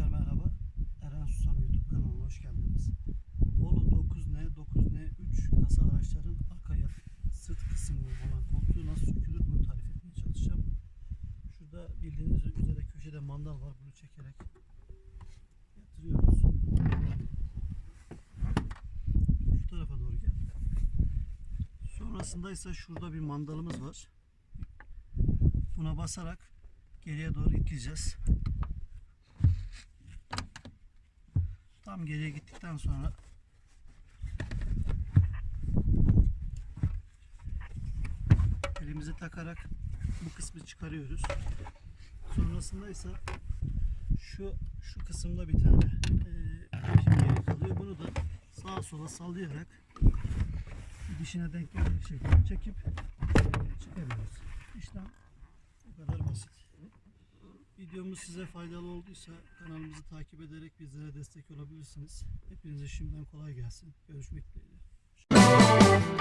Arkadaşlar merhaba. Eren Susam YouTube kanalıma hoş geldiniz. Bolu 9N, 9N3 kasa araçların arka sırt kısmı olan koltuğu nasıl sökülür bunu tarif etmeye çalışacağım. Şurada bildiğiniz üzere köşede mandal var. Bunu çekerek yatırıyoruz. Şu tarafa doğru geldi. Sonrasında ise şurada bir mandalımız var. Buna basarak geriye doğru itileceğiz. Tam geriye gittikten sonra elimizi takarak bu kısmı çıkarıyoruz. Sonrasında ise şu şu kısımda bir tane geri kalıyor. Bunu da sağa sola sallayarak dişine denk gelecek şekilde çekip çıkarıyoruz. İşlem bu kadar basit. Videomuz size faydalı olduysa kanalımızı takip ederek bizlere destek olabilirsiniz. Hepinize şimdiden kolay gelsin. Görüşmek dileğiyle.